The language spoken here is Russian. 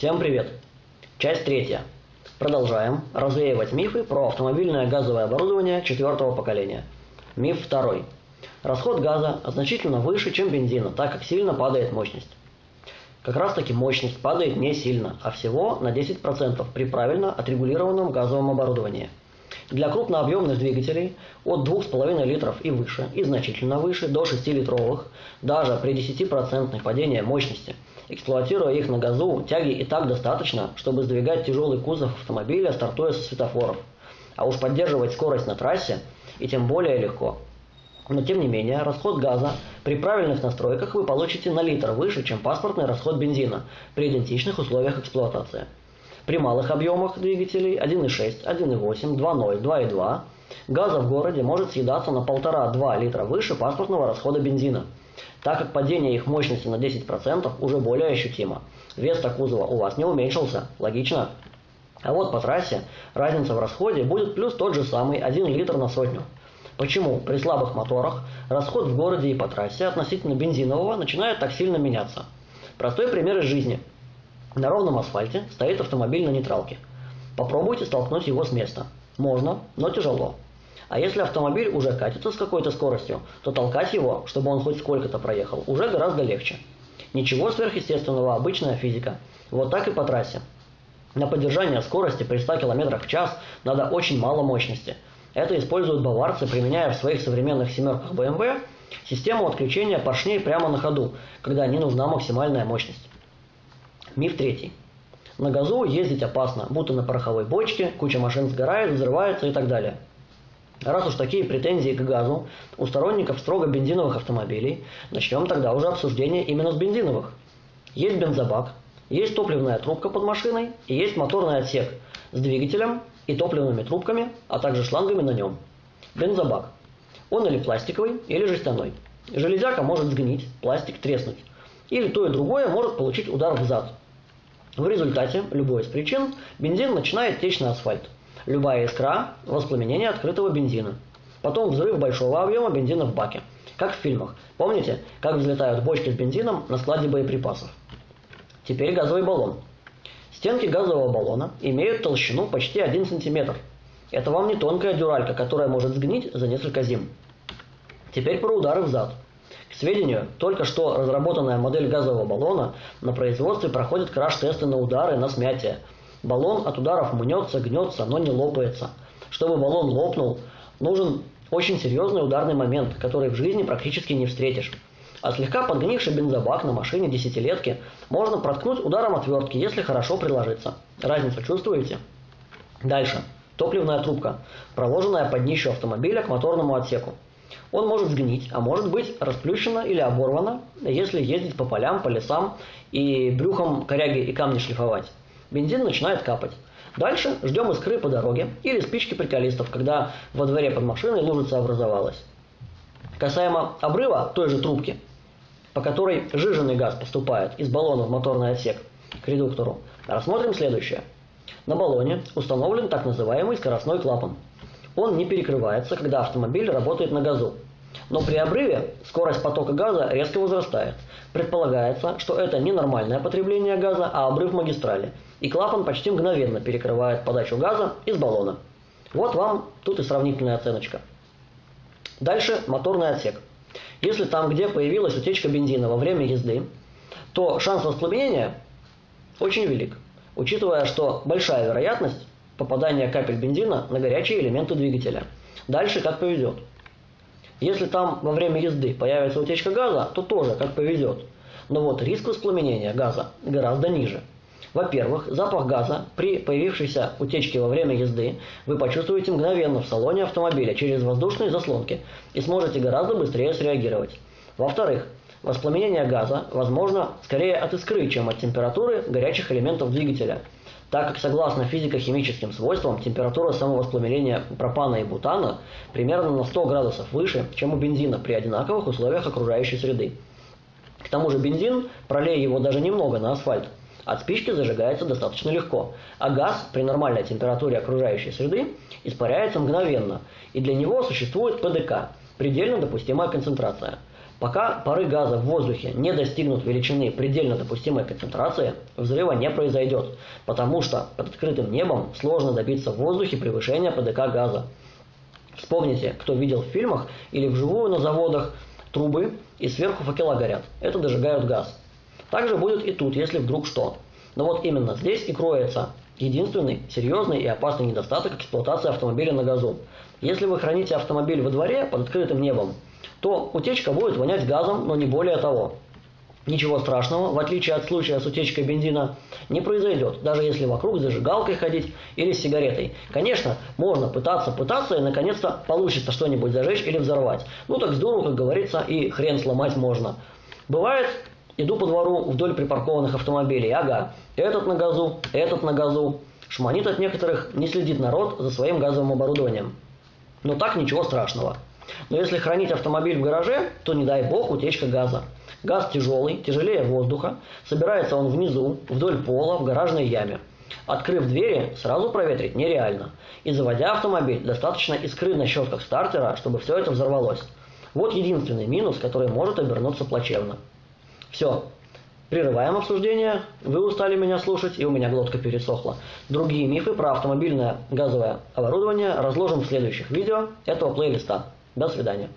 Всем привет! Часть третья. Продолжаем развеивать мифы про автомобильное газовое оборудование четвертого поколения. Миф второй. Расход газа значительно выше, чем бензина, так как сильно падает мощность. Как раз таки мощность падает не сильно, а всего на 10% при правильно отрегулированном газовом оборудовании. Для крупнообъемных двигателей от 2,5 литров и выше, и значительно выше, до 6-литровых, даже при 10% падении мощности, эксплуатируя их на газу, тяги и так достаточно, чтобы сдвигать тяжелый кузов автомобиля, стартуя со светофоров. А уж поддерживать скорость на трассе и тем более легко – но тем не менее, расход газа при правильных настройках вы получите на литр выше, чем паспортный расход бензина при идентичных условиях эксплуатации. При малых объемах двигателей 1.6, 1.8, 2.0, 2.2 газа в городе может съедаться на 1,5-2 литра выше паспортного расхода бензина, так как падение их мощности на 10% уже более ощутимо. Вес кузова у вас не уменьшился, логично? А вот по трассе разница в расходе будет плюс тот же самый 1 литр на сотню. Почему при слабых моторах расход в городе и по трассе относительно бензинового начинает так сильно меняться? Простой пример из жизни. На ровном асфальте стоит автомобиль на нейтралке. Попробуйте столкнуть его с места. Можно, но тяжело. А если автомобиль уже катится с какой-то скоростью, то толкать его, чтобы он хоть сколько-то проехал, уже гораздо легче. Ничего сверхъестественного, обычная физика. Вот так и по трассе. На поддержание скорости при 100 км в час надо очень мало мощности – это используют баварцы, применяя в своих современных семерках BMW систему отключения поршней прямо на ходу, когда не нужна максимальная мощность. Миф третий. На газу ездить опасно, будто на пороховой бочке, куча машин сгорает, взрывается и так далее. Раз уж такие претензии к газу у сторонников строго бензиновых автомобилей, начнем тогда уже обсуждение именно с бензиновых. Есть бензобак, есть топливная трубка под машиной и есть моторный отсек с двигателем и топливными трубками, а также шлангами на нем. Бензобак. Он или пластиковый, или жестяной. Железяка может сгнить, пластик треснуть. Или то и другое может получить удар в зад. В результате, любой из причин, бензин начинает течь на асфальт. Любая искра – воспламенение открытого бензина. Потом взрыв большого объема бензина в баке. Как в фильмах. Помните, как взлетают бочки с бензином на складе боеприпасов? Теперь газовый баллон. Стенки газового баллона имеют толщину почти 1 см. Это вам не тонкая дюралька, которая может сгнить за несколько зим. Теперь про удары в зад. К сведению, только что разработанная модель газового баллона на производстве проходит краш-тесты на удары, на смятие. Баллон от ударов мнется, гнется, но не лопается. Чтобы баллон лопнул, нужен очень серьезный ударный момент, который в жизни практически не встретишь. А слегка подгнивший бензобак на машине десятилетки можно проткнуть ударом отвертки, если хорошо приложиться. Разницу чувствуете? Дальше. Топливная трубка, проложенная под днищу автомобиля к моторному отсеку. Он может сгнить, а может быть расплющено или оборвано, если ездить по полям, по лесам и брюхом коряги и камни шлифовать. Бензин начинает капать. Дальше ждем искры по дороге или спички приколистов, когда во дворе под машиной лужица образовалась. Касаемо обрыва той же трубки, по которой жиженный газ поступает из баллона в моторный отсек к редуктору, рассмотрим следующее. На баллоне установлен так называемый скоростной клапан. Он не перекрывается, когда автомобиль работает на газу. Но при обрыве скорость потока газа резко возрастает. Предполагается, что это не нормальное потребление газа, а обрыв магистрали. И клапан почти мгновенно перекрывает подачу газа из баллона. Вот вам тут и сравнительная оценочка. Дальше моторный отсек. Если там, где появилась утечка бензина во время езды, то шанс воспламенения очень велик, учитывая, что большая вероятность попадания капель бензина на горячие элементы двигателя. Дальше как повезет. Если там во время езды появится утечка газа, то тоже как повезет. Но вот риск воспламенения газа гораздо ниже. Во-первых, запах газа при появившейся утечке во время езды вы почувствуете мгновенно в салоне автомобиля через воздушные заслонки и сможете гораздо быстрее среагировать. Во-вторых, воспламенение газа возможно скорее от искры, чем от температуры горячих элементов двигателя, так как согласно физико-химическим свойствам температура самовоспламенения пропана и бутана примерно на 100 градусов выше, чем у бензина при одинаковых условиях окружающей среды. К тому же бензин, пролей его даже немного на асфальт, от спички зажигается достаточно легко, а газ при нормальной температуре окружающей среды испаряется мгновенно, и для него существует ПДК – предельно допустимая концентрация. Пока пары газа в воздухе не достигнут величины предельно допустимой концентрации, взрыва не произойдет, потому что под открытым небом сложно добиться в воздухе превышения ПДК газа. Вспомните, кто видел в фильмах или вживую на заводах трубы и сверху факела горят. Это дожигают газ. Также будет и тут, если вдруг что. Но вот именно здесь и кроется единственный серьезный и опасный недостаток эксплуатации автомобиля на газу. Если вы храните автомобиль во дворе под открытым небом, то утечка будет вонять газом, но не более того. Ничего страшного, в отличие от случая с утечкой бензина, не произойдет, даже если вокруг зажигалкой ходить или с сигаретой. Конечно, можно пытаться, пытаться, и наконец-то получится что-нибудь зажечь или взорвать. Ну так здорово, как говорится, и хрен сломать можно. Бывает, иду по двору вдоль припаркованных автомобилей, ага, этот на газу, этот на газу. Шманит от некоторых, не следит народ за своим газовым оборудованием. Но так ничего страшного. Но если хранить автомобиль в гараже, то не дай бог утечка газа. Газ тяжелый, тяжелее воздуха, собирается он внизу, вдоль пола, в гаражной яме. Открыв двери, сразу проветрить нереально. И заводя автомобиль, достаточно искры на щетках стартера, чтобы все это взорвалось. Вот единственный минус, который может обернуться плачевно. Все. Прерываем обсуждение. Вы устали меня слушать, и у меня глотка пересохла. Другие мифы про автомобильное газовое оборудование разложим в следующих видео этого плейлиста. До свидания.